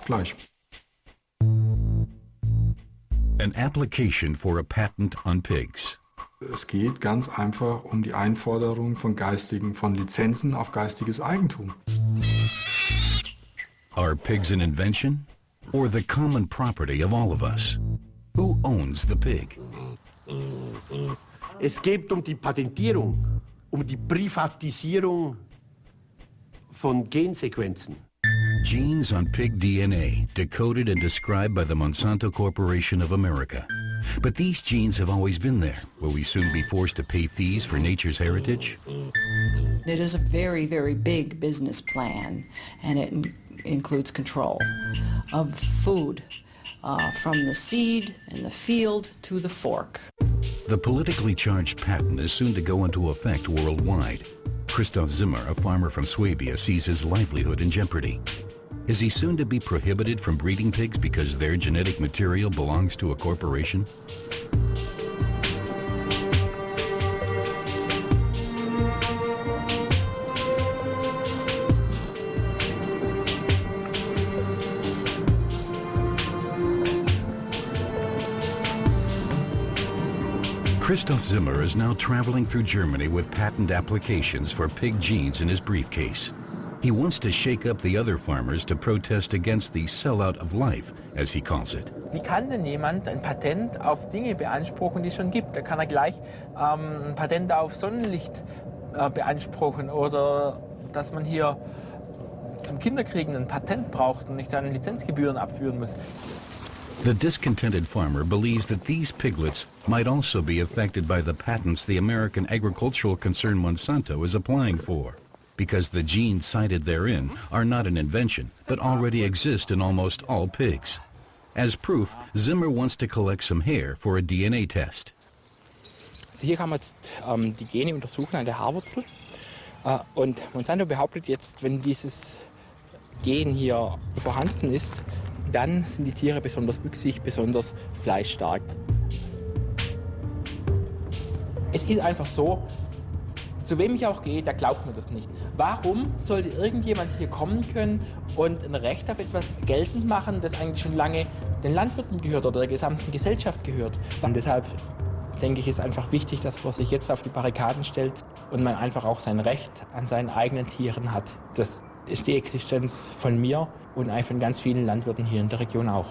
Fleisch. An application for a patent on pigs. Es geht ganz einfach um die Einforderung von geistigen, von Lizenzen auf geistiges Eigentum. Are pigs an invention or the common property of all of us? Who owns the pig? Es geht um die Patentierung, um die Privatisierung von Gensequenzen. Genes on pig DNA, decoded and described by the Monsanto Corporation of America. But these genes have always been there. Will we soon be forced to pay fees for nature's heritage? It is a very, very big business plan, and it includes control of food, uh, from the seed in the field to the fork. The politically charged patent is soon to go into effect worldwide. Christoph Zimmer, a farmer from Swabia, sees his livelihood in jeopardy. Is he soon to be prohibited from breeding pigs because their genetic material belongs to a corporation? Christoph Zimmer is now traveling through Germany with patent applications for pig genes in his briefcase. He wants to shake up the other farmers to protest against the sellout of life, as he calls it. Wie kann denn jemand ein Patent auf Dinge beanspruchen, die es schon gibt? Da kann er gleich ähm, ein Patent auf Sonnenlicht äh, beanspruchen oder dass man hier zum Kinderkriegen ein Patent braucht und nicht dann Lizenzgebühren abführen muss. The discontented farmer believes that these piglets might also be affected by the patents the American agricultural concern Monsanto is applying for, because the genes cited therein are not an invention, but already exist in almost all pigs. As proof, Zimmer wants to collect some hair for a DNA test. Also hier kann man jetzt ähm, die Gene untersuchen an der Haarwurzel. Äh, und Monsanto behauptet jetzt, wenn dieses Gen hier vorhanden ist, dann sind die Tiere besonders wüchsig, besonders fleischstark. Es ist einfach so, zu wem ich auch gehe, der glaubt mir das nicht. Warum sollte irgendjemand hier kommen können und ein Recht auf etwas geltend machen, das eigentlich schon lange den Landwirten gehört oder der gesamten Gesellschaft gehört? Und deshalb denke ich, ist einfach wichtig, dass man sich jetzt auf die Barrikaden stellt und man einfach auch sein Recht an seinen eigenen Tieren hat. Das ist die Existenz von mir und von ganz vielen Landwirten hier in der Region auch.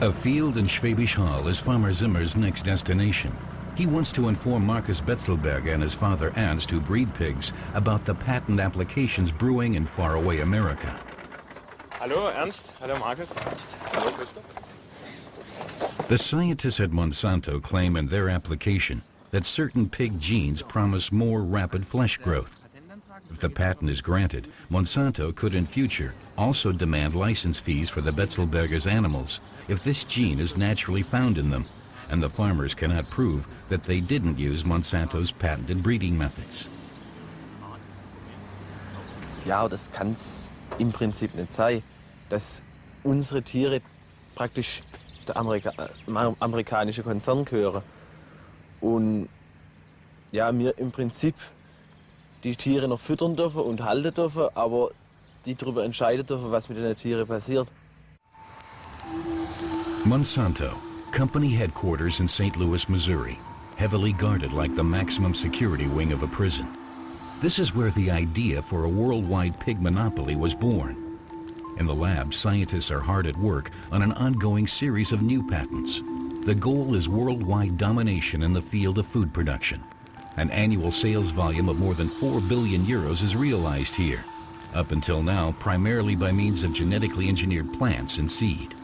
A field in Schwäbisch Hall is Farmer Zimmer's next destination. He wants to inform Marcus Betzelberger and his father Ernst, who breed pigs, about the patent applications brewing in faraway America. Hallo Ernst, hallo Markus. Hallo Christoph. The scientists at Monsanto claim in their application that certain pig genes promise more rapid flesh growth. If the patent is granted, Monsanto could in future also demand license fees for the Betzelberger's animals if this gene is naturally found in them, and the farmers cannot prove that they didn't use Monsanto's patented breeding methods. Ja, das kann es im Prinzip nicht sein, dass unsere Tiere praktisch der Amerika äh, amerikanische Konzern gehören. Und ja, wir im Prinzip die Tiere noch füttern dürfen und halten dürfen, aber die darüber entscheiden dürfen, was mit den Tieren passiert. Monsanto, company headquarters in St. Louis, Missouri, heavily guarded like the maximum security wing of a prison. This is where the idea for a worldwide pig monopoly was born. In the lab, scientists are hard at work on an ongoing series of new patents. The goal is worldwide domination in the field of food production. An annual sales volume of more than 4 billion euros is realized here, up until now primarily by means of genetically engineered plants and seed.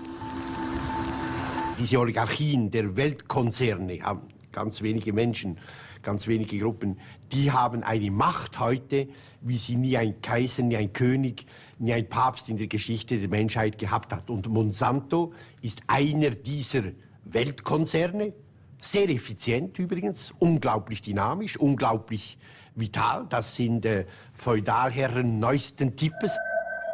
Diese Oligarchien der Weltkonzerne haben ganz wenige Menschen, ganz wenige Gruppen, die haben eine Macht heute, wie sie nie ein Kaiser, nie ein König, nie ein Papst in der Geschichte der Menschheit gehabt hat. Und Monsanto ist einer dieser Weltkonzerne, sehr effizient übrigens, unglaublich dynamisch, unglaublich vital. Das sind äh, Feudalherren neuesten Types.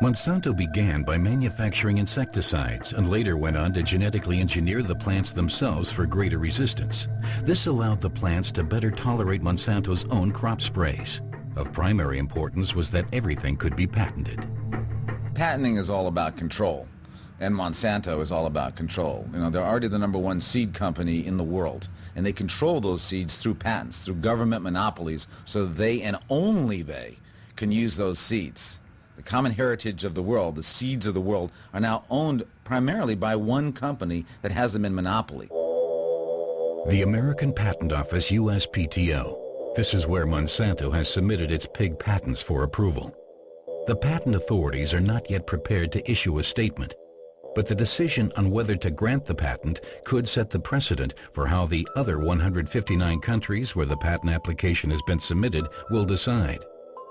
Monsanto began by manufacturing insecticides and later went on to genetically engineer the plants themselves for greater resistance. This allowed the plants to better tolerate Monsanto's own crop sprays. Of primary importance was that everything could be patented. Patenting is all about control, and Monsanto is all about control. You know, they're already the number one seed company in the world, and they control those seeds through patents, through government monopolies, so they and only they can use those seeds. The common heritage of the world, the seeds of the world, are now owned primarily by one company that has them in monopoly. The American Patent Office USPTO this is where Monsanto has submitted its pig patents for approval. The patent authorities are not yet prepared to issue a statement, but the decision on whether to grant the patent could set the precedent for how the other 159 countries where the patent application has been submitted will decide.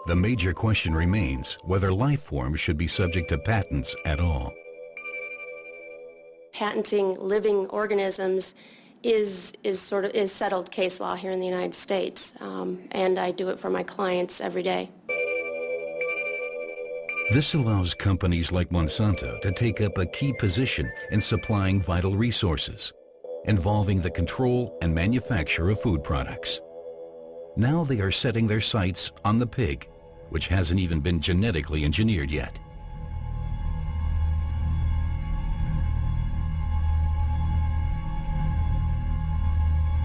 The major question remains whether life forms should be subject to patents at all. Patenting living organisms is, is sort of is settled case law here in the United States, um, and I do it for my clients every day. This allows companies like Monsanto to take up a key position in supplying vital resources, involving the control and manufacture of food products. Now they are setting their sights on the pig, which hasn't even been genetically engineered yet.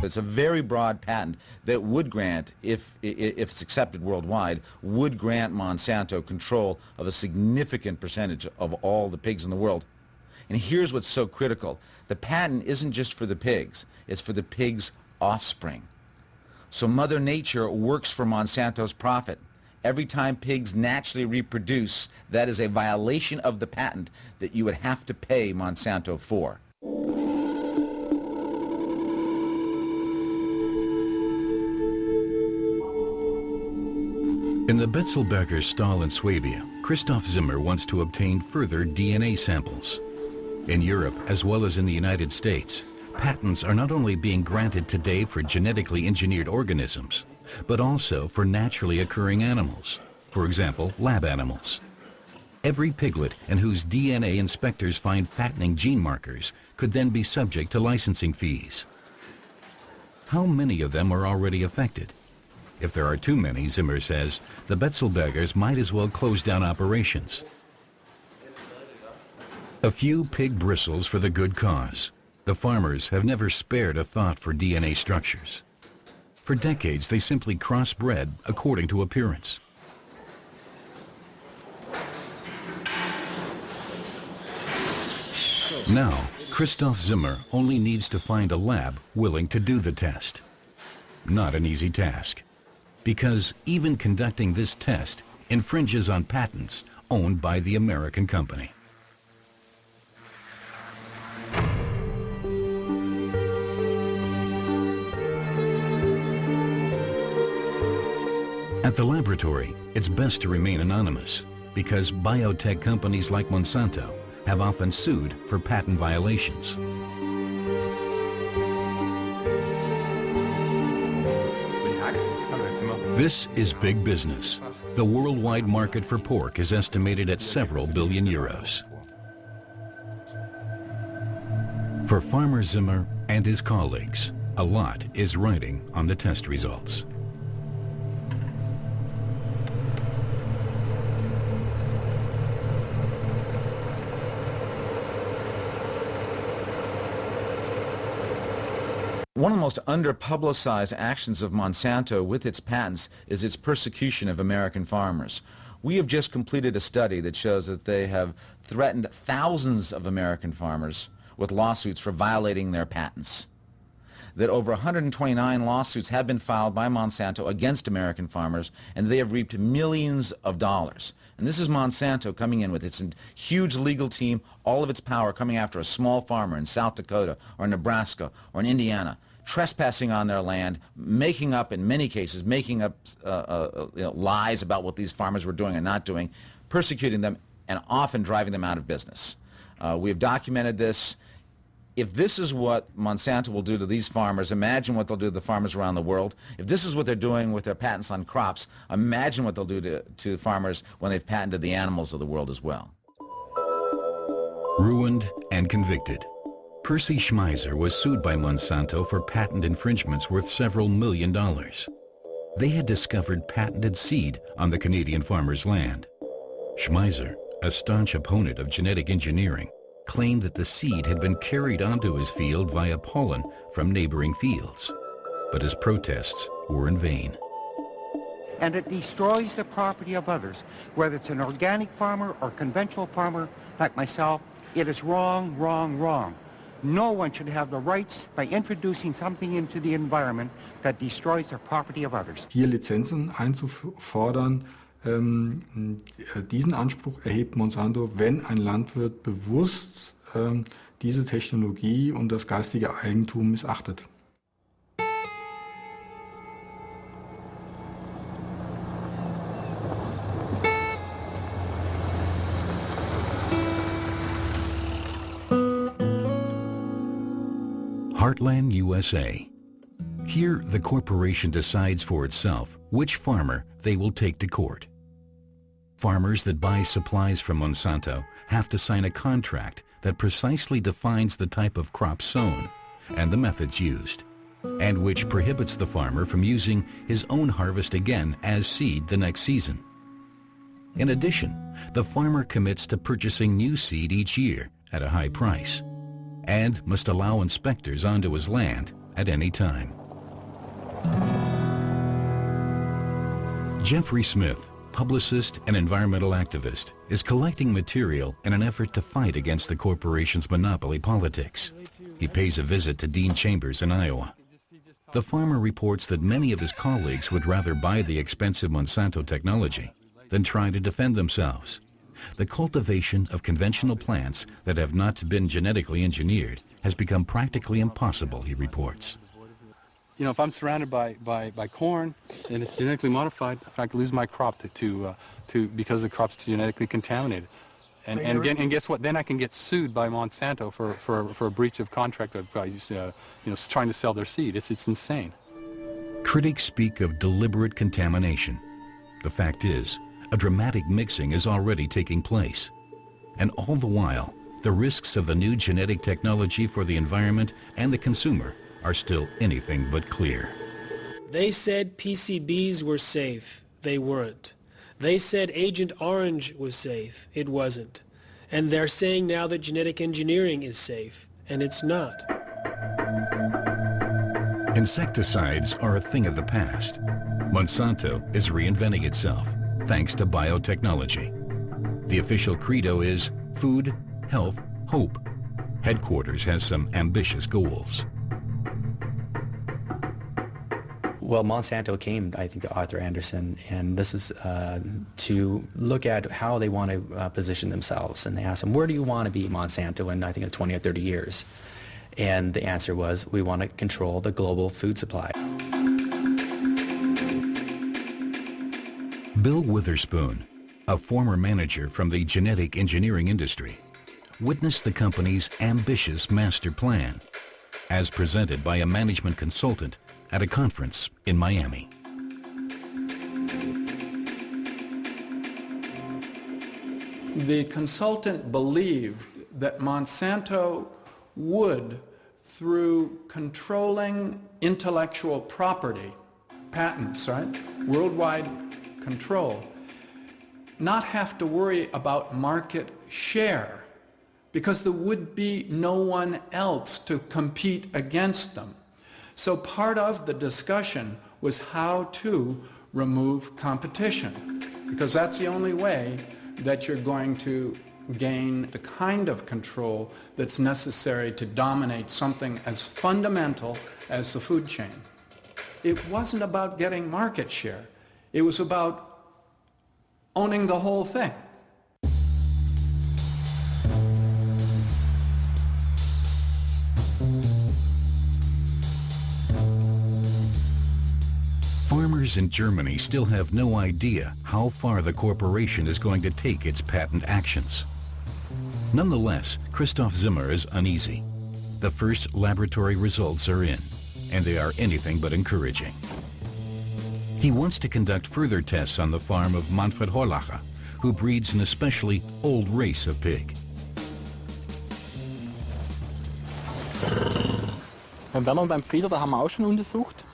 It's a very broad patent that would grant, if, if it's accepted worldwide, would grant Monsanto control of a significant percentage of all the pigs in the world. And here's what's so critical. The patent isn't just for the pigs. It's for the pigs' offspring. So Mother Nature works for Monsanto's profit. Every time pigs naturally reproduce, that is a violation of the patent that you would have to pay Monsanto for. In the Betzelberger stall in Swabia, Christoph Zimmer wants to obtain further DNA samples. In Europe, as well as in the United States, patents are not only being granted today for genetically engineered organisms, but also for naturally occurring animals, for example, lab animals. Every piglet and whose DNA inspectors find fattening gene markers could then be subject to licensing fees. How many of them are already affected? If there are too many, Zimmer says, the Betzelbergers might as well close down operations. A few pig bristles for the good cause. The farmers have never spared a thought for DNA structures. For decades, they simply crossbred according to appearance. Now, Christoph Zimmer only needs to find a lab willing to do the test. Not an easy task because even conducting this test infringes on patents owned by the American company. At the laboratory, it's best to remain anonymous because biotech companies like Monsanto have often sued for patent violations. This is big business. The worldwide market for pork is estimated at several billion euros. For Farmer Zimmer and his colleagues, a lot is riding on the test results. One of the most underpublicized actions of Monsanto with its patents is its persecution of American farmers. We have just completed a study that shows that they have threatened thousands of American farmers with lawsuits for violating their patents. That over 129 lawsuits have been filed by Monsanto against American farmers, and they have reaped millions of dollars. And this is Monsanto coming in with its huge legal team, all of its power coming after a small farmer in South Dakota or Nebraska or in Indiana trespassing on their land, making up, in many cases, making up uh, uh, you know, lies about what these farmers were doing and not doing, persecuting them, and often driving them out of business. Uh, we have documented this. If this is what Monsanto will do to these farmers, imagine what they'll do to the farmers around the world. If this is what they're doing with their patents on crops, imagine what they'll do to, to farmers when they've patented the animals of the world as well. Ruined and convicted. Percy Schmeiser was sued by Monsanto for patent infringements worth several million dollars. They had discovered patented seed on the Canadian farmer's land. Schmeiser, a staunch opponent of genetic engineering, claimed that the seed had been carried onto his field via pollen from neighboring fields. But his protests were in vain. And it destroys the property of others. Whether it's an organic farmer or conventional farmer like myself, it is wrong, wrong, wrong. No one should have the rights by introducing something into the environment that destroys the property of others. Hier Lizenzen einzufordern, diesen Anspruch erhebt Monsanto, wenn ein Landwirt bewusst ähm, diese Technologie und das geistige Eigentum missachtet. Heartland USA. Here, the corporation decides for itself which farmer they will take to court. Farmers that buy supplies from Monsanto have to sign a contract that precisely defines the type of crop sown and the methods used, and which prohibits the farmer from using his own harvest again as seed the next season. In addition, the farmer commits to purchasing new seed each year at a high price and must allow inspectors onto his land at any time. Jeffrey Smith, publicist and environmental activist, is collecting material in an effort to fight against the corporation's monopoly politics. He pays a visit to Dean Chambers in Iowa. The farmer reports that many of his colleagues would rather buy the expensive Monsanto technology than try to defend themselves. The cultivation of conventional plants that have not been genetically engineered has become practically impossible, he reports. You know, if I'm surrounded by, by, by corn and it's genetically modified, I could lose my crop to, to, uh, to because the crop's genetically contaminated. And, and, again, and guess what? Then I can get sued by Monsanto for, for, for a breach of contract by uh, you know, trying to sell their seed. It's, it's insane. Critics speak of deliberate contamination. The fact is, a dramatic mixing is already taking place. And all the while, the risks of the new genetic technology for the environment and the consumer are still anything but clear. They said PCBs were safe. They weren't. They said Agent Orange was safe. It wasn't. And they're saying now that genetic engineering is safe. And it's not. Insecticides are a thing of the past. Monsanto is reinventing itself thanks to biotechnology. The official credo is food, health, hope. Headquarters has some ambitious goals. Well, Monsanto came, I think, to Arthur Andersen, and this is uh, to look at how they want to uh, position themselves. And they asked him, where do you want to be, Monsanto, in, I think, 20 or 30 years? And the answer was, we want to control the global food supply. Bill Witherspoon, a former manager from the genetic engineering industry, witnessed the company's ambitious master plan as presented by a management consultant at a conference in Miami. The consultant believed that Monsanto would, through controlling intellectual property, patents, right, worldwide control, not have to worry about market share because there would be no one else to compete against them. So part of the discussion was how to remove competition because that's the only way that you're going to gain the kind of control that's necessary to dominate something as fundamental as the food chain. It wasn't about getting market share. It was about owning the whole thing. In Germany still have no idea how far the corporation is going to take its patent actions. Nonetheless, Christoph Zimmer is uneasy. The first laboratory results are in, and they are anything but encouraging. He wants to conduct further tests on the farm of Manfred Horlacher, who breeds an especially old race of pig. Beim Werner und beim Frieder, da haben wir auch schon untersucht.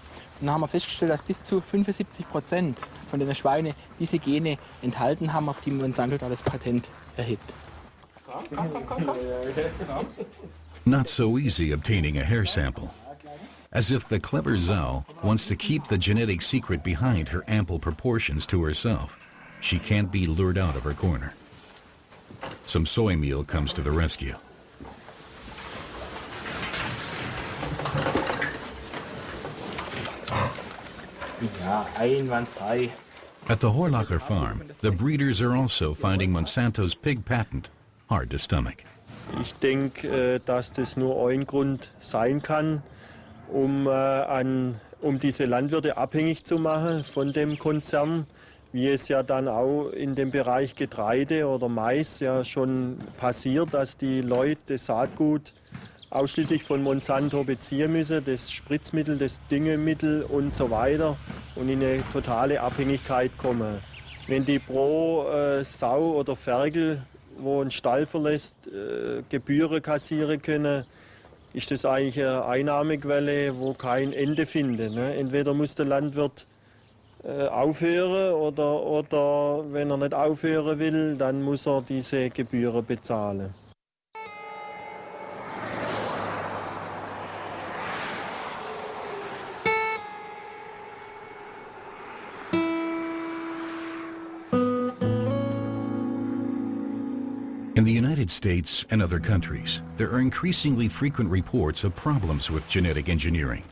Dann haben wir festgestellt, dass bis zu 75 Prozent von den Schweinen diese Gene enthalten haben, auf die Monsanto da das Patent erhebt. Not so easy obtaining a hair sample. As if the clever Zhao wants to keep the genetic secret behind her ample proportions to herself. She can't be lured out of her corner. Some soy meal comes to the rescue. At the Horlacher farm, the breeders are also finding Monsanto's pig patent hard to stomach. Ich denke, dass das nur ein Grund sein kann, um, an, um diese Landwirte abhängig zu machen von dem Konzern, wie es ja dann auch in dem Bereich Getreide oder Mais ja schon passiert, dass die Leute das Saatgut ausschließlich von Monsanto beziehen müssen, das Spritzmittel, das Düngemittel und so weiter und in eine totale Abhängigkeit kommen. Wenn die pro äh, Sau oder Ferkel, wo ein Stall verlässt, äh, Gebühren kassieren können, ist das eigentlich eine Einnahmequelle, wo kein Ende findet. Ne? Entweder muss der Landwirt äh, aufhören oder, oder wenn er nicht aufhören will, dann muss er diese Gebühren bezahlen. States and other countries, there are increasingly frequent reports of problems with genetic engineering.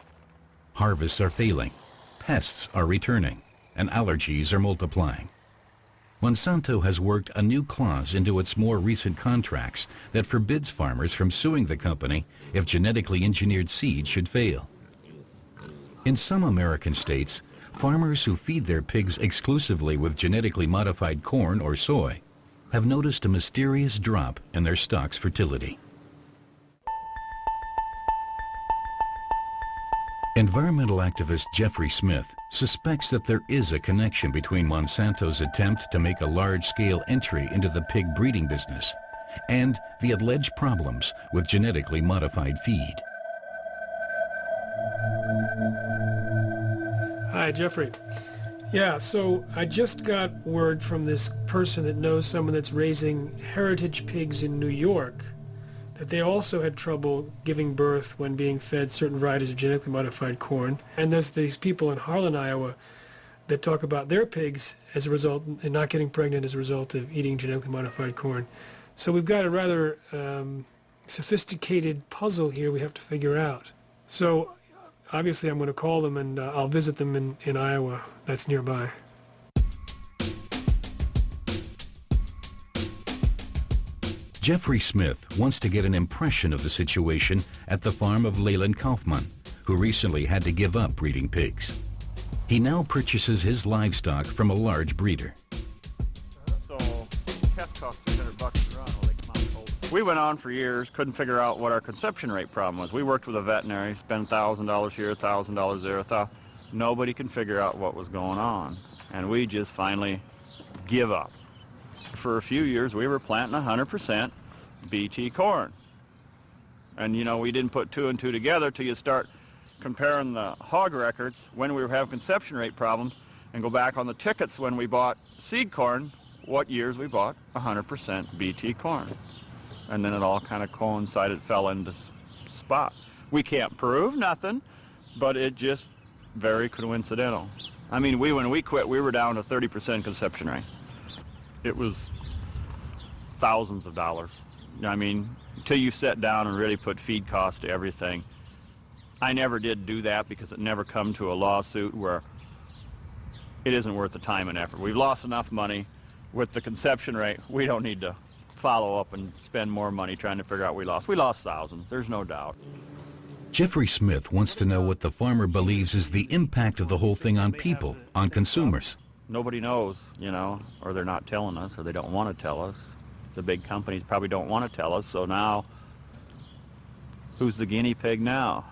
Harvests are failing, pests are returning, and allergies are multiplying. Monsanto has worked a new clause into its more recent contracts that forbids farmers from suing the company if genetically engineered seed should fail. In some American states, farmers who feed their pigs exclusively with genetically modified corn or soy have noticed a mysterious drop in their stock's fertility. Environmental activist Jeffrey Smith suspects that there is a connection between Monsanto's attempt to make a large-scale entry into the pig breeding business and the alleged problems with genetically modified feed. Hi, Jeffrey. Yeah, so I just got word from this person that knows someone that's raising heritage pigs in New York that they also had trouble giving birth when being fed certain varieties of genetically modified corn. And there's these people in Harlan, Iowa that talk about their pigs as a result and not getting pregnant as a result of eating genetically modified corn. So we've got a rather um, sophisticated puzzle here we have to figure out. So obviously I'm going to call them and uh, I'll visit them in, in Iowa that's nearby. Jeffrey Smith wants to get an impression of the situation at the farm of Leyland Kaufman, who recently had to give up breeding pigs. He now purchases his livestock from a large breeder. We went on for years, couldn't figure out what our conception rate problem was. We worked with a veterinary, spent $1,000 here, $1,000 there, $1,000 nobody can figure out what was going on. And we just finally give up. For a few years, we were planting 100% BT corn. And, you know, we didn't put two and two together till you start comparing the hog records when we having conception rate problems and go back on the tickets when we bought seed corn, what years we bought 100% BT corn. And then it all kind of coincided, fell into spot. We can't prove nothing, but it just very coincidental. I mean, we when we quit, we were down to 30% conception rate. It was thousands of dollars. I mean, until you sit down and really put feed costs to everything. I never did do that because it never come to a lawsuit where it isn't worth the time and effort. We've lost enough money with the conception rate. We don't need to follow up and spend more money trying to figure out we lost. We lost thousands, there's no doubt. Jeffrey Smith wants to know what the farmer believes is the impact of the whole thing on people, on consumers. Nobody knows, you know, or they're not telling us, or they don't want to tell us. The big companies probably don't want to tell us, so now, who's the guinea pig now?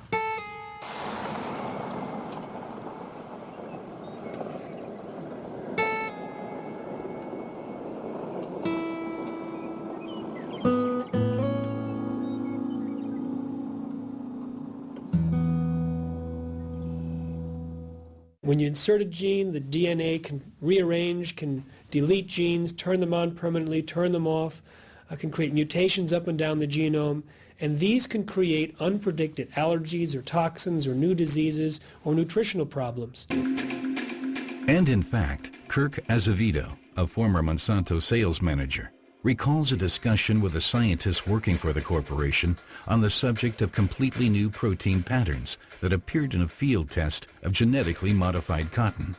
When you insert a gene, the DNA can rearrange, can delete genes, turn them on permanently, turn them off, uh, can create mutations up and down the genome, and these can create unpredicted allergies or toxins or new diseases or nutritional problems. And in fact, Kirk Azevedo, a former Monsanto sales manager, recalls a discussion with a scientist working for the corporation on the subject of completely new protein patterns that appeared in a field test of genetically modified cotton.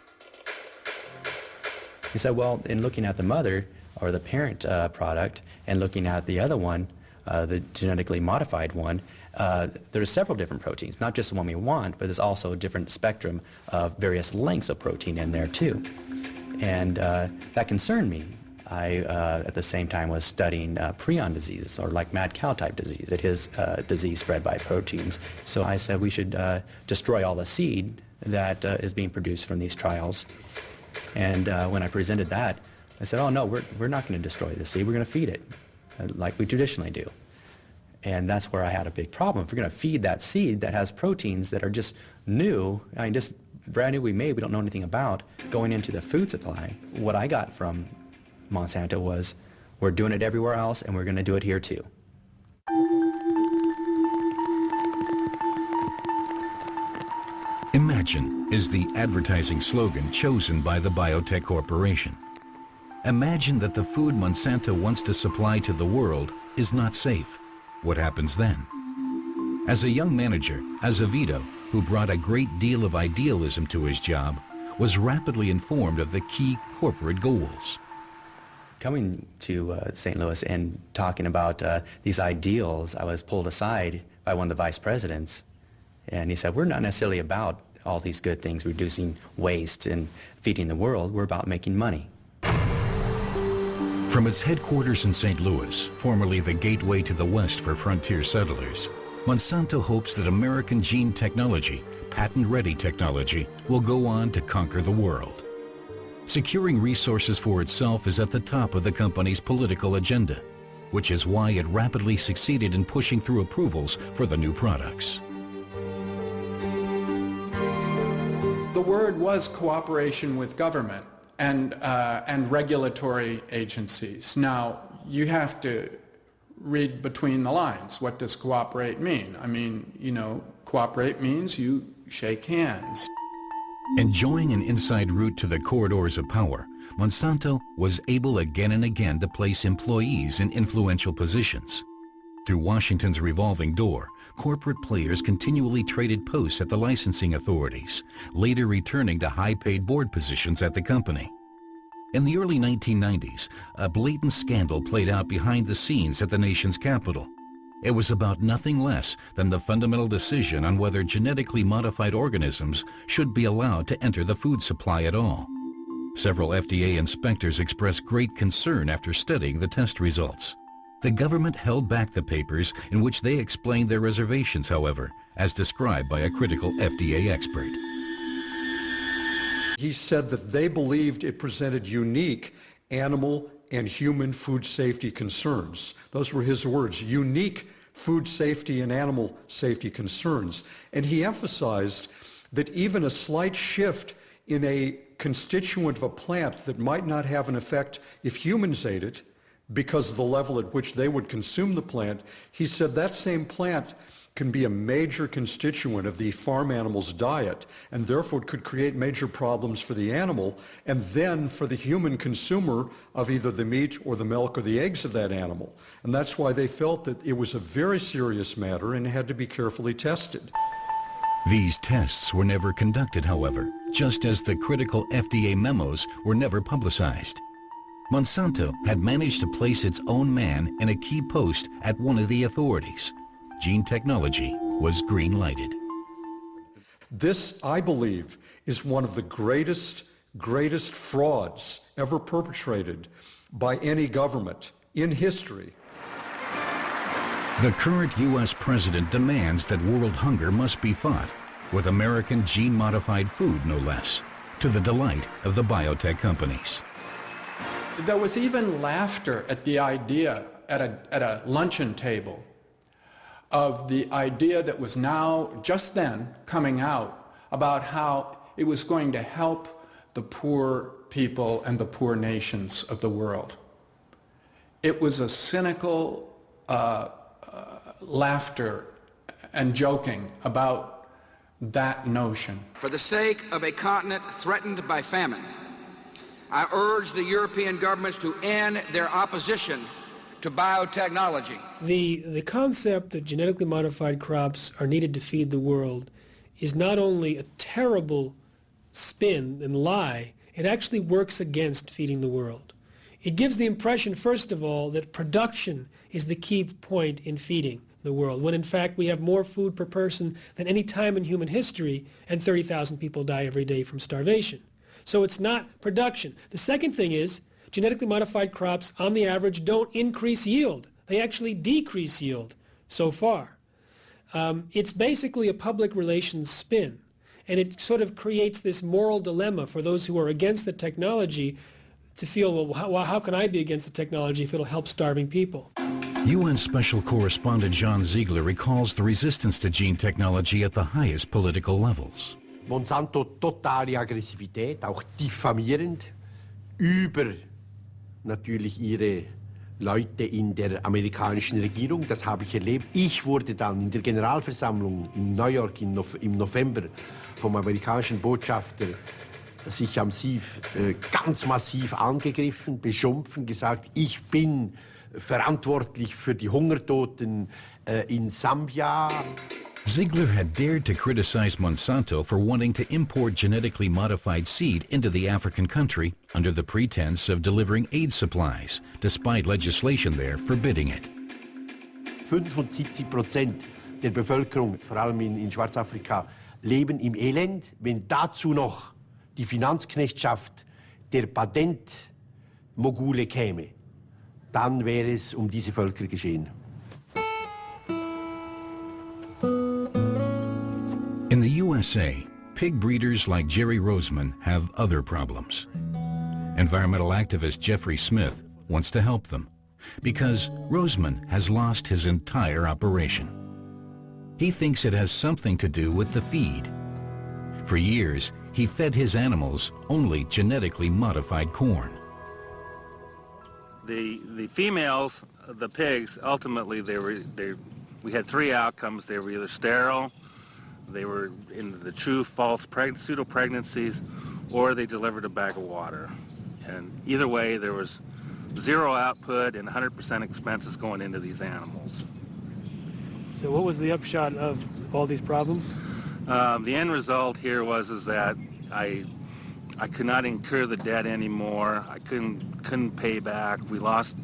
He said, well, in looking at the mother or the parent uh, product and looking at the other one, uh, the genetically modified one, uh, there's several different proteins, not just the one we want, but there's also a different spectrum of various lengths of protein in there too. And uh, that concerned me. I, uh, at the same time, was studying uh, prion diseases, or like mad cow type disease. It is uh, disease spread by proteins. So I said we should uh, destroy all the seed that uh, is being produced from these trials. And uh, when I presented that, I said, oh no, we're, we're not going to destroy the seed, we're going to feed it, like we traditionally do. And that's where I had a big problem. If we're going to feed that seed that has proteins that are just new, I mean, just brand new we made, we don't know anything about, going into the food supply, what I got from Monsanto was, we're doing it everywhere else and we're going to do it here too. Imagine is the advertising slogan chosen by the biotech corporation. Imagine that the food Monsanto wants to supply to the world is not safe. What happens then? As a young manager, Azevedo, who brought a great deal of idealism to his job, was rapidly informed of the key corporate goals. Coming to uh, St. Louis and talking about uh, these ideals, I was pulled aside by one of the vice presidents, and he said, we're not necessarily about all these good things, reducing waste and feeding the world, we're about making money. From its headquarters in St. Louis, formerly the gateway to the West for frontier settlers, Monsanto hopes that American gene technology, patent-ready technology, will go on to conquer the world. Securing resources for itself is at the top of the company's political agenda, which is why it rapidly succeeded in pushing through approvals for the new products. The word was cooperation with government and, uh, and regulatory agencies. Now, you have to read between the lines. What does cooperate mean? I mean, you know, cooperate means you shake hands. Enjoying an inside route to the corridors of power, Monsanto was able again and again to place employees in influential positions. Through Washington's revolving door, corporate players continually traded posts at the licensing authorities, later returning to high-paid board positions at the company. In the early 1990s, a blatant scandal played out behind the scenes at the nation's capital. It was about nothing less than the fundamental decision on whether genetically modified organisms should be allowed to enter the food supply at all. Several FDA inspectors expressed great concern after studying the test results. The government held back the papers in which they explained their reservations, however, as described by a critical FDA expert. He said that they believed it presented unique animal and human food safety concerns. Those were his words, unique food safety and animal safety concerns. And he emphasized that even a slight shift in a constituent of a plant that might not have an effect if humans ate it because of the level at which they would consume the plant, he said that same plant can be a major constituent of the farm animal's diet and therefore could create major problems for the animal and then for the human consumer of either the meat or the milk or the eggs of that animal. And that's why they felt that it was a very serious matter and had to be carefully tested. These tests were never conducted, however, just as the critical FDA memos were never publicized. Monsanto had managed to place its own man in a key post at one of the authorities. Gene technology was green-lighted. This, I believe, is one of the greatest, greatest frauds ever perpetrated by any government in history. The current U.S. president demands that world hunger must be fought, with American gene-modified food no less, to the delight of the biotech companies. There was even laughter at the idea at a, at a luncheon table of the idea that was now, just then, coming out about how it was going to help the poor people and the poor nations of the world. It was a cynical uh, uh, laughter and joking about that notion. For the sake of a continent threatened by famine, I urge the European governments to end their opposition to biotechnology. The, the concept that genetically modified crops are needed to feed the world is not only a terrible spin and lie, it actually works against feeding the world. It gives the impression, first of all, that production is the key point in feeding the world, when in fact we have more food per person than any time in human history, and 30,000 people die every day from starvation. So it's not production. The second thing is genetically modified crops, on the average, don't increase yield. They actually decrease yield so far. Um, it's basically a public relations spin. And it sort of creates this moral dilemma for those who are against the technology to feel, well, how, well, how can I be against the technology if it'll help starving people? UN Special Correspondent Jean Ziegler recalls the resistance to gene technology at the highest political levels. Monsanto totale Aggressivität, auch diffamierend über natürlich ihre Leute in der amerikanischen Regierung. Das habe ich erlebt. Ich wurde dann in der Generalversammlung in New York im November vom amerikanischen Botschafter sicher massiv, äh, ganz massiv angegriffen, beschumpfen, gesagt, ich bin verantwortlich für die Hungertoten äh, in Sambia. Ziegler had dared to criticize Monsanto for wanting to import genetically modified seed into the African country under the pretense of delivering aid supplies, despite legislation there forbidding it. 75 Prozent der Bevölkerung, vor allem in, in Schwarzafrika, leben im Elend. Wenn dazu noch die Finanzknechtschaft der Patentmogule käme, dann wäre es um diese Völker geschehen. USA, pig breeders like Jerry Rosman have other problems. Environmental activist Jeffrey Smith wants to help them because Rosman has lost his entire operation. He thinks it has something to do with the feed. For years, he fed his animals only genetically modified corn. The, the females, the pigs, ultimately they were, they, we had three outcomes. They were either sterile, they were in the true false preg pseudo-pregnancies, or they delivered a bag of water. And either way, there was zero output and 100% expenses going into these animals. So what was the upshot of all these problems? Um, the end result here was is that I I could not incur the debt anymore. I couldn't couldn't pay back. We lost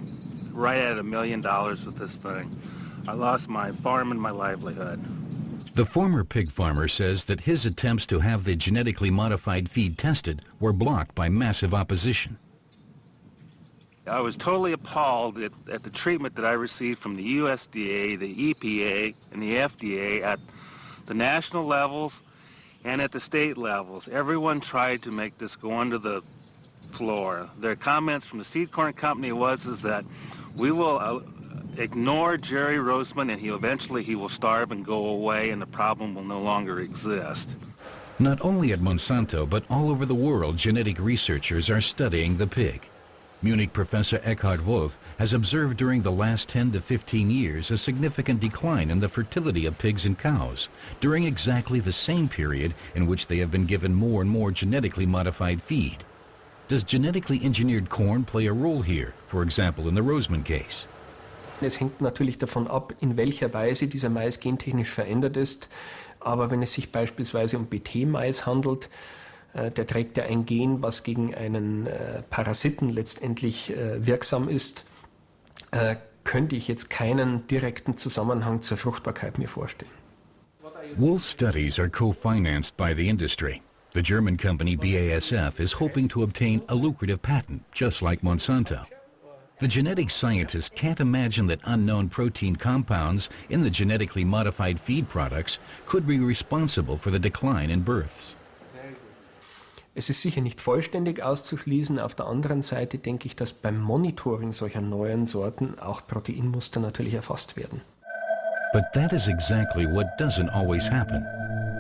right at a million dollars with this thing. I lost my farm and my livelihood. The former pig farmer says that his attempts to have the genetically modified feed tested were blocked by massive opposition. I was totally appalled at, at, the treatment that I received from the USDA, the EPA, and the FDA at the national levels and at the state levels. Everyone tried to make this go under the floor. Their comments from the seed corn company was is that we will uh, ignore Jerry Rosman and he eventually he will starve and go away and the problem will no longer exist. Not only at Monsanto, but all over the world, genetic researchers are studying the pig. Munich professor Eckhard Wolf has observed during the last 10 to 15 years a significant decline in the fertility of pigs and cows during exactly the same period in which they have been given more and more genetically modified feed. Does genetically engineered corn play a role here, for example in the Rosman case? Es hängt natürlich davon ab, in welcher Weise dieser Mais gentechnisch verändert ist. Aber wenn es sich beispielsweise um BT-Mais handelt, äh, der trägt ja ein Gen, was gegen einen äh, Parasiten letztendlich äh, wirksam ist, könnte ich jetzt keinen direkten Zusammenhang zur Fruchtbarkeit mir vorstellen. Wolf's studies are co-financed by the industry. The German company BASF is hoping to obtain a lucrative patent, just like Monsanto. The genetic scientists can't imagine that unknown protein compounds in the genetically modified feed products could be responsible for the decline in births. Es ist sicher nicht vollständig auszuschließen. Auf der anderen Seite denke ich, dass beim Monitoring solcher neuen Sorten auch Proteinmuster natürlich erfasst werden. But that is exactly what doesn't always happen.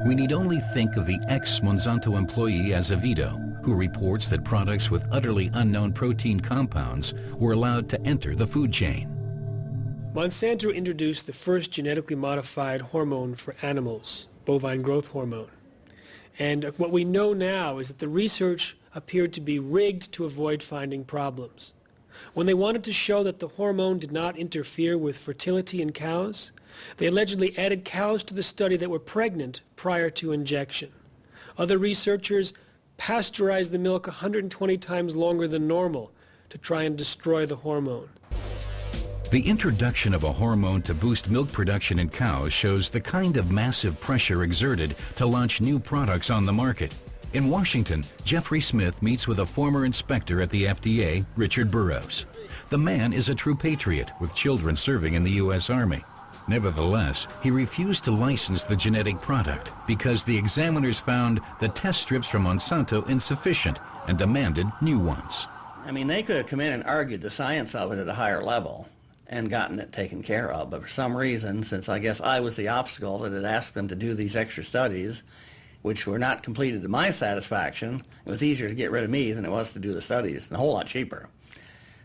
We need only think of the ex-Monsanto employee Azevedo, who reports that products with utterly unknown protein compounds were allowed to enter the food chain. Monsanto introduced the first genetically modified hormone for animals, bovine growth hormone. And what we know now is that the research appeared to be rigged to avoid finding problems. When they wanted to show that the hormone did not interfere with fertility in cows, they allegedly added cows to the study that were pregnant prior to injection. Other researchers pasteurized the milk 120 times longer than normal to try and destroy the hormone. The introduction of a hormone to boost milk production in cows shows the kind of massive pressure exerted to launch new products on the market. In Washington, Jeffrey Smith meets with a former inspector at the FDA, Richard Burroughs. The man is a true patriot with children serving in the U.S. Army. Nevertheless, he refused to license the genetic product because the examiners found the test strips from Monsanto insufficient and demanded new ones. I mean, they could have come in and argued the science of it at a higher level and gotten it taken care of. But for some reason, since I guess I was the obstacle that had asked them to do these extra studies, which were not completed to my satisfaction, it was easier to get rid of me than it was to do the studies, and a whole lot cheaper.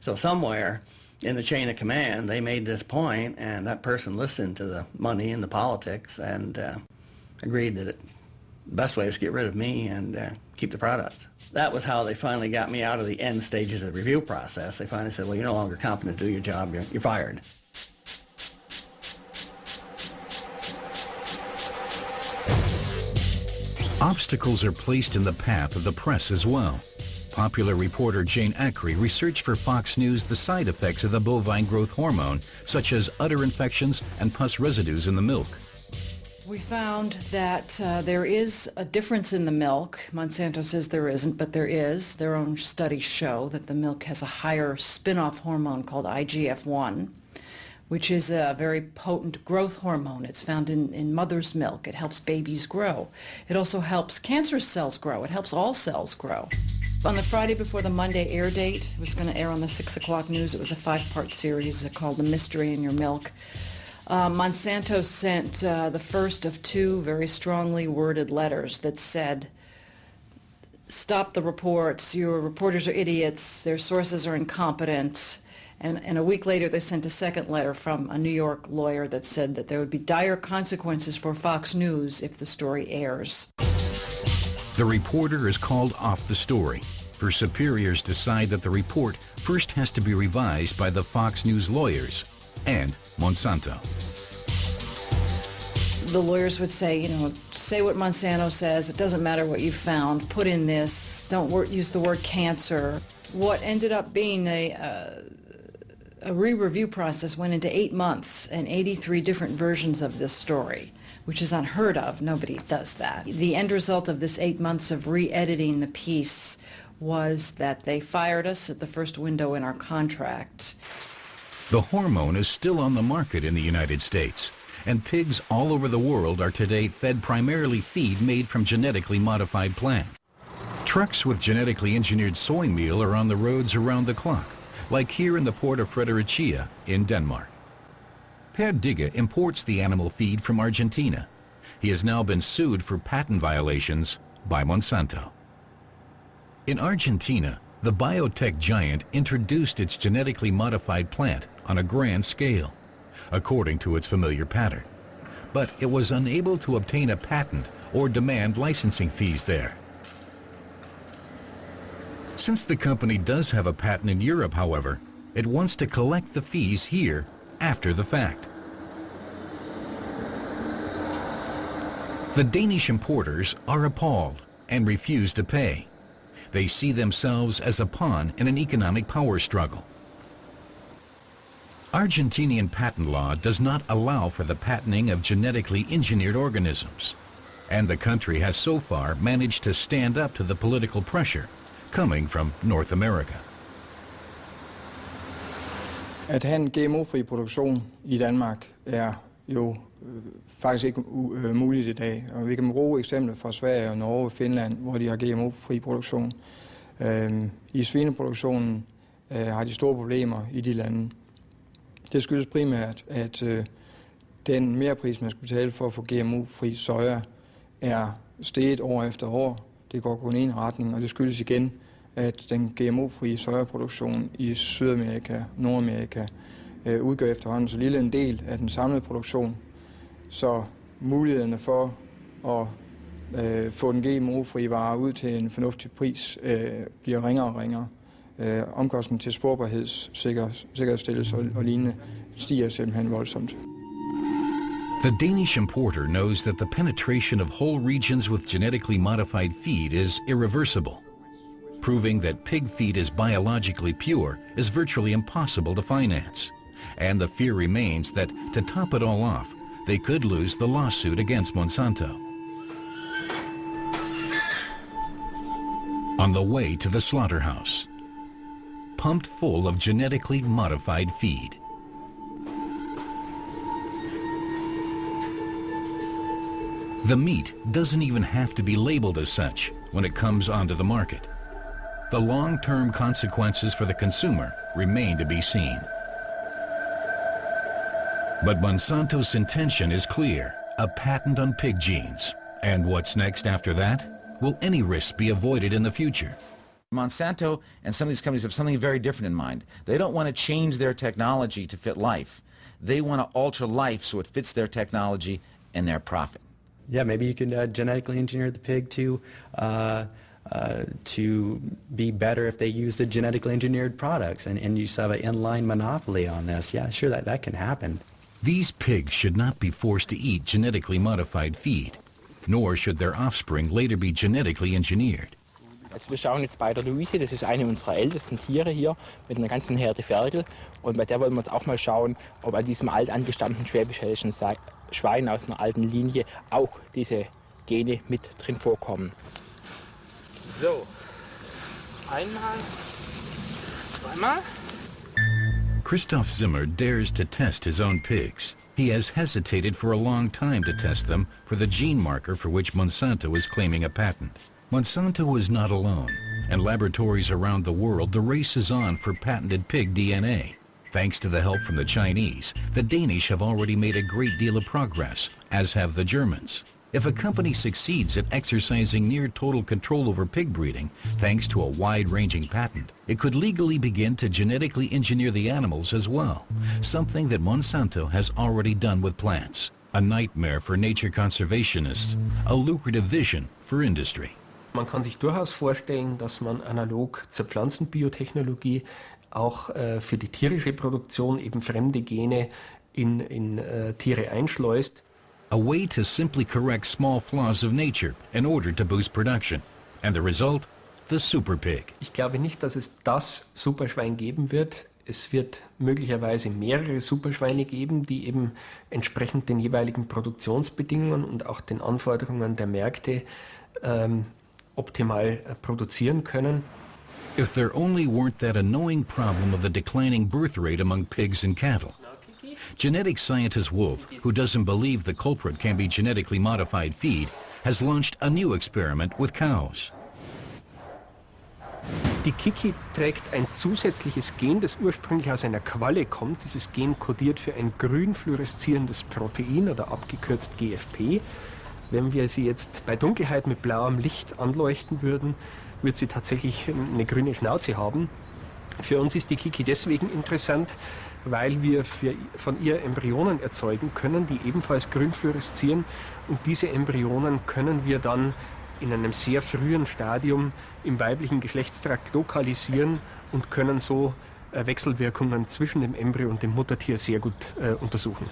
So somewhere in the chain of command, they made this point, and that person listened to the money and the politics and uh, agreed that the best way was to get rid of me and uh, keep the products that was how they finally got me out of the end stages of the review process. They finally said, well, you're no longer competent to do your job. You're, you're fired. Obstacles are placed in the path of the press as well. Popular reporter Jane Akre researched for Fox News the side effects of the bovine growth hormone, such as udder infections and pus residues in the milk. We found that uh, there is a difference in the milk. Monsanto says there isn't, but there is. Their own studies show that the milk has a higher spin-off hormone called IGF-1, which is a very potent growth hormone. It's found in, in mother's milk. It helps babies grow. It also helps cancer cells grow. It helps all cells grow. On the Friday before the Monday air date, it was going to air on the 6 o'clock news. It was a five-part series called The Mystery in Your Milk. Uh, Monsanto sent uh, the first of two very strongly worded letters that said, stop the reports, your reporters are idiots, their sources are incompetent. And, and a week later, they sent a second letter from a New York lawyer that said that there would be dire consequences for Fox News if the story airs. The reporter is called off the story. Her superiors decide that the report first has to be revised by the Fox News lawyers and Monsanto. The lawyers would say, you know, say what Monsanto says. It doesn't matter what you found. Put in this. Don't use the word cancer. What ended up being a, uh, a re-review process went into eight months and 83 different versions of this story, which is unheard of. Nobody does that. The end result of this eight months of re-editing the piece was that they fired us at the first window in our contract. The hormone is still on the market in the United States, and pigs all over the world are today fed primarily feed made from genetically modified plants. Trucks with genetically engineered soy meal are on the roads around the clock, like here in the port of Fredericia in Denmark. Per imports the animal feed from Argentina. He has now been sued for patent violations by Monsanto. In Argentina, the biotech giant introduced its genetically modified plant on a grand scale, according to its familiar pattern. But it was unable to obtain a patent or demand licensing fees there. Since the company does have a patent in Europe, however, it wants to collect the fees here after the fact. The Danish importers are appalled and refuse to pay. They see themselves as a pawn in an economic power struggle. Argentinian patent law does not allow for the patenting of genetically engineered organisms, and the country has so far managed to stand up to the political pressure coming from North America. At have en GMO-fri produktion i Danmark er jo øh, faktisk ikke øh, muligt i dag. Og vi kan bruge eksempler fra Sverige og Norge og Finland, hvor de har GMO-fri produktion. Øhm, I svineproduktionen øh, har de store problemer i de lande. Det skyldes primært, at øh, den merpris, man skal betale for at få GMO-fri soja, er steget år efter år. Det går kun i en retning, og det skyldes igen, at den GMO-frie sojaproduktion i Sydamerika, Nordamerika, øh, udgør efterhånden så lille en del af den samlede produktion, så mulighederne for at øh, få den GMO-frie vare ud til en fornuftig pris øh, bliver ringere og ringere. Øh, omkostningen til sporbarhedssikkerhedsstillelse sikker, sikkerhedsstillelse og, og lignende stiger simpelthen voldsomt. The Danish importer knows that the penetration of whole regions with genetically modified feed is irreversible. Proving that pig feed is biologically pure is virtually impossible to finance. And the fear remains that, to top it all off, they could lose the lawsuit against Monsanto. On the way to the slaughterhouse, pumped full of genetically modified feed. The meat doesn't even have to be labeled as such when it comes onto the market. The long-term consequences for the consumer remain to be seen. But Monsanto's intention is clear, a patent on pig genes. And what's next after that? Will any risks be avoided in the future? Monsanto and some of these companies have something very different in mind. They don't want to change their technology to fit life. They want to alter life so it fits their technology and their profit. Yeah, maybe you can uh, genetically engineer the pig to uh, uh, to be better if they use the genetically engineered products, and, and you just have an inline monopoly on this. Yeah, sure, that, that can happen. These pigs should not be forced to eat genetically modified feed, nor should their offspring later be genetically engineered. Also wir schauen jetzt bei der er Luise, das ist eine unserer ältesten Tiere hier mit einer ganzen Herde Ferkel. Und bei der wollen wir uns auch mal schauen, ob an diesem alt angestammten schwäbisch-hällischen Schwein er aus einer alten Linie auch diese er Gene mit drin vorkommen. So, einmal, zweimal. Christoph Zimmer dares to test his own pigs. He has hesitated for a long time to test them for the gene marker for which Monsanto is claiming a patent. Monsanto is not alone, and laboratories around the world the race is on for patented pig DNA. Thanks to the help from the Chinese, the Danish have already made a great deal of progress, as have the Germans. If a company succeeds at exercising near total control over pig breeding, thanks to a wide-ranging patent, it could legally begin to genetically engineer the animals as well, something that Monsanto has already done with plants. A nightmare for nature conservationists, a lucrative vision for industry. Man kann sich durchaus vorstellen, dass man analog zur Pflanzenbiotechnologie auch äh, für die tierische Produktion eben fremde Gene in, in äh, Tiere einschleust. A way to simply correct small flaws of nature in order to boost production. And the result? The super pig. Ich glaube nicht, dass es das Superschwein geben wird. Es wird möglicherweise mehrere Superschweine geben, die eben entsprechend den jeweiligen Produktionsbedingungen und auch den Anforderungen der Märkte ähm, optimal produzieren können. If there only weren't that annoying problem of the declining birth rate among pigs and cattle. Genetic scientist Wolf, who doesn't believe the culprit can be genetically modified feed, has launched a new experiment with cows. Die Kiki trägt ein zusätzliches Gen, das ursprünglich aus einer Qualle kommt. Dieses Gen kodiert für ein grün fluoreszierendes Protein oder abgekürzt GFP. Wenn wir sie jetzt bei Dunkelheit mit blauem Licht anleuchten würden, wird sie tatsächlich eine grüne Schnauze haben. Für uns ist die Kiki deswegen interessant, weil wir von ihr Embryonen erzeugen können, die ebenfalls grün fluoreszieren. Und diese Embryonen können wir dann in einem sehr frühen Stadium im weiblichen Geschlechtstrakt lokalisieren und können so äh, Wechselwirkungen zwischen dem Embryo und dem Muttertier sehr gut äh, untersuchen.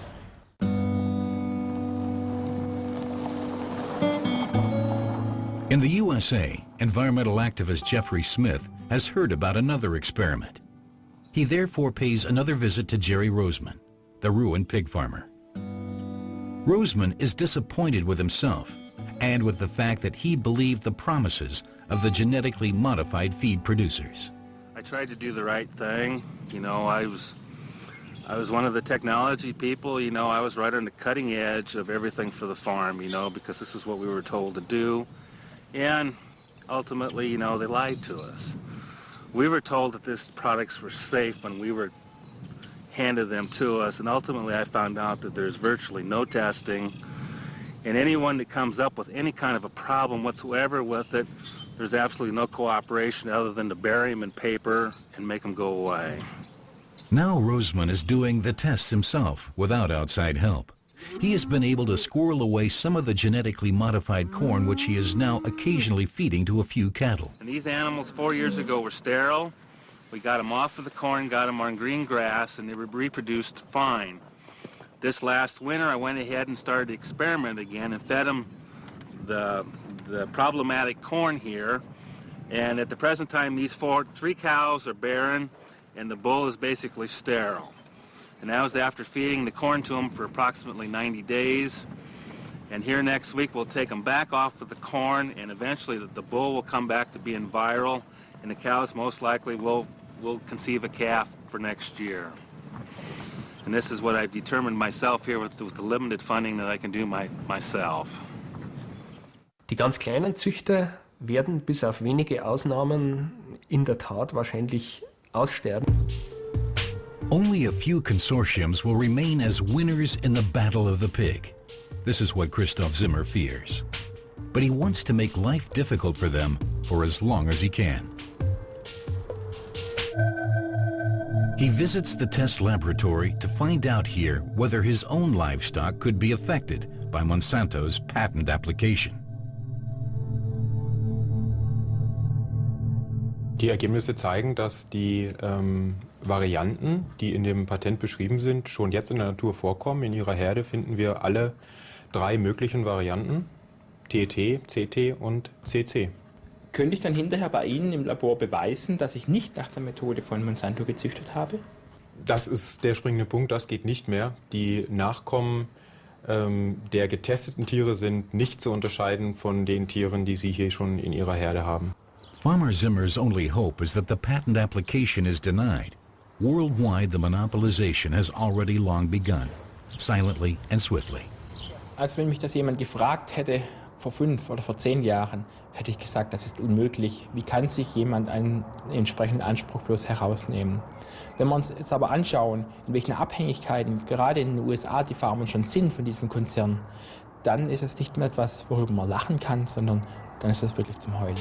In the USA, environmental activist Jeffrey Smith has heard about another experiment. He therefore pays another visit to Jerry Rosman, the ruined pig farmer. Roseman is disappointed with himself and with the fact that he believed the promises of the genetically modified feed producers. I tried to do the right thing. You know, I was I was one of the technology people, you know, I was right on the cutting edge of everything for the farm, you know, because this is what we were told to do. And ultimately, you know, they lied to us. We were told that these products were safe when we were handed them to us, and ultimately I found out that there's virtually no testing, And anyone that comes up with any kind of a problem whatsoever with it, there's absolutely no cooperation other than to bury them in paper and make them go away. Now Rosman is doing the tests himself without outside help. He has been able to squirrel away some of the genetically modified corn which he is now occasionally feeding to a few cattle. And these animals four years ago were sterile. We got them off of the corn, got them on green grass, and they were reproduced fine. This last winter, I went ahead and started to experiment again and fed them the, the problematic corn here. And at the present time, these four, three cows are barren, and the bull is basically sterile. And that was after feeding the corn to them for approximately 90 days. And here next week, we'll take them back off of the corn, and eventually the, the bull will come back to being viral, and the cows most likely will, will conceive a calf for next year. And this is what I've determined myself here with, with the limited funding that I can do my, myself. Die ganz kleinen Züchter werden bis auf wenige Ausnahmen in der Tat wahrscheinlich aussterben. Only a few consortiums will remain as winners in the battle of the pig. This is what Christoph Zimmer fears. But he wants to make life difficult for them for as long as he can. He visits the test laboratory to find out here whether his own livestock could be affected by Monsanto's patent application. Die Ergebnisse zeigen, dass die ähm, Varianten, die in dem Patent beschrieben sind, schon jetzt in der Natur vorkommen. In ihrer Herde finden wir alle drei möglichen Varianten, TT, CT und CC. Könnte ich dann hinterher bei Ihnen im Labor beweisen, dass ich nicht nach der Methode von Monsanto gezüchtet habe? Das ist der springende Punkt, das geht nicht mehr. Die Nachkommen ähm, der getesteten Tiere sind nicht zu unterscheiden von den Tieren, die Sie hier schon in Ihrer Herde haben. Farmer Zimmer's only hope is that the patent application is denied. Worldwide, the monopolization has already long begun, silently and swiftly. Als wenn mich das jemand gefragt hätte, vor fünf oder vor zehn Jahren, hätte ich gesagt, das ist unmöglich. Wie kann sich jemand einen entsprechenden Anspruch bloß herausnehmen? Wenn wir uns jetzt aber anschauen, in welchen Abhängigkeiten gerade in den USA die Farmer schon sind von diesem Konzern, dann ist es nicht mehr etwas, worüber man lachen kann, sondern dann ist es wirklich zum Heulen.